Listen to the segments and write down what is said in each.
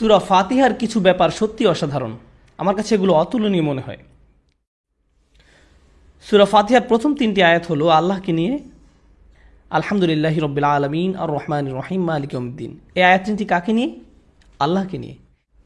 সুরা ফাতিহার কিছু ব্যাপার সত্যি অসাধারণ। আমার কাছে এগুলো অতুলনীয় মনে হয়। সুরা ফাতিহার প্রথম তিনটি আয়াত হলো, আল্লাহকে নিয়ে, আলহামদুলিল্লাহ রবিল আলমিন আর রহমান রহিম, মালিক উদ্দিন এই আয়াত তিনটি কাকে নিয়ে? আল্লাহকে নিয়ে।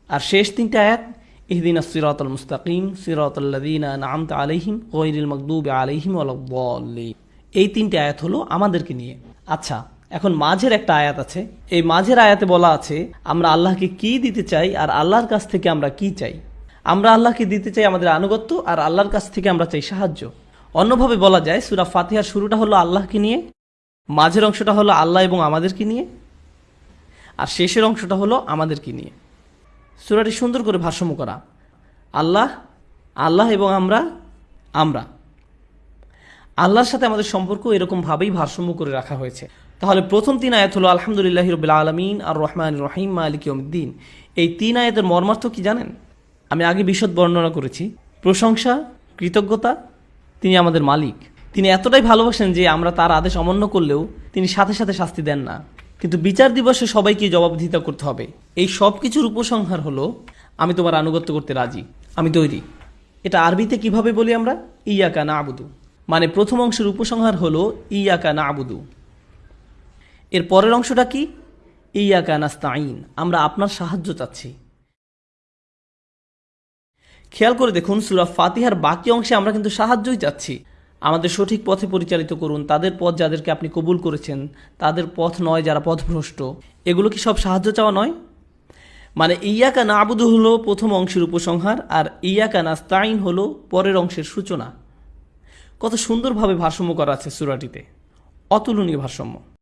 আর শেষ তিনটি আয়াত, ইহদিন সিরাত আল মুস্তাকিম সিরাতল্লাদিন নামত আলহিম ওইরিল মকদুব আলহিম আল্লাহ এই তিনটি আয়াত হলো আমাদেরকে নিয়ে। আচ্ছা এখন মাঝের একটা আয়াত আছে। এই মাঝের আয়াতে বলা আছে, আমরা আল্লাহকে কি দিতে চাই আর আল্লাহর কাছ থেকে আমরা কি চাই? আমরা আল্লাহকে দিতে চাই আমাদের আনুগত্য আর আল্লাহর কাছ থেকে আমরা চাই সাহায্য। অন্যভাবে বলা যায়, সুরা ফাতিহার শুরুটা হলো আল্লাহকে নিয়ে, মাঝের অংশটা হলো আল্লাহ এবং আমাদেরকে নিয়ে, আর শেষের অংশটা হলো আমাদেরকে নিয়ে। সুরাটি সুন্দর করে ভারসাম্য করা। আল্লাহ আল্লাহ এবং আমরা আমরা। আল্লাহর সাথে আমাদের সম্পর্ক এরকমভাবেই ভারসাম্য করে রাখা হয়েছে। তাহলে প্রথম তিন আয়াত হলো আলহামদুলিল্লাহ রবিল আলমিন, আর রহমান রহিম, মালিক ইয়মদ্দিন এই তিন আয়াতের মর্মার্থ কি জানেন? আমি আগে বিশদ বর্ণনা করেছি। প্রশংসা, কৃতজ্ঞতা, তিনি আমাদের মালিক। তিনি এতটাই ভালোবাসেন যে আমরা তার আদেশ অমান্য করলেও তিনি সাথে সাথে শাস্তি দেন না। কিন্তু বিচার দিবসে সবাইকে জবাবদিহিতা করতে হবে। এই সব কিছুর উপসংহার হলো, আমি তোমার আনুগত্য করতে রাজি। আমি তৈরি। এটা আরবিতে কীভাবে বলি আমরা? ইয়াকা না আবুদু মানে প্রথম অংশের উপসংহার হলো, ইয়াকা না আবুদু এর পরের অংশটা কি? ইয়াকা নাস্তাইন আমরা আপনার সাহায্য চাচ্ছি। খেয়াল করে দেখুন, সুরা ফাতিহার বাকি অংশে আমরা কিন্তু সাহায্যই চাচ্ছি। আমাদের সঠিক পথে পরিচালিত করুন, তাদের পথ যাদেরকে আপনি কবুল করেছেন, তাদের পথ নয় যারা পথভ্রষ্ট। এগুলো কি সব সাহায্য চাওয়া নয়? মানে ইয়াকা নাবুদু হলো প্রথম অংশের উপসংহার, আর ইয়াকা নাস্তাইন হলো পরের অংশের সূচনা। কত সুন্দরভাবে ভারসাম্য করা আছে সুরাটিতে। অতুলনীয় ভারসাম্য।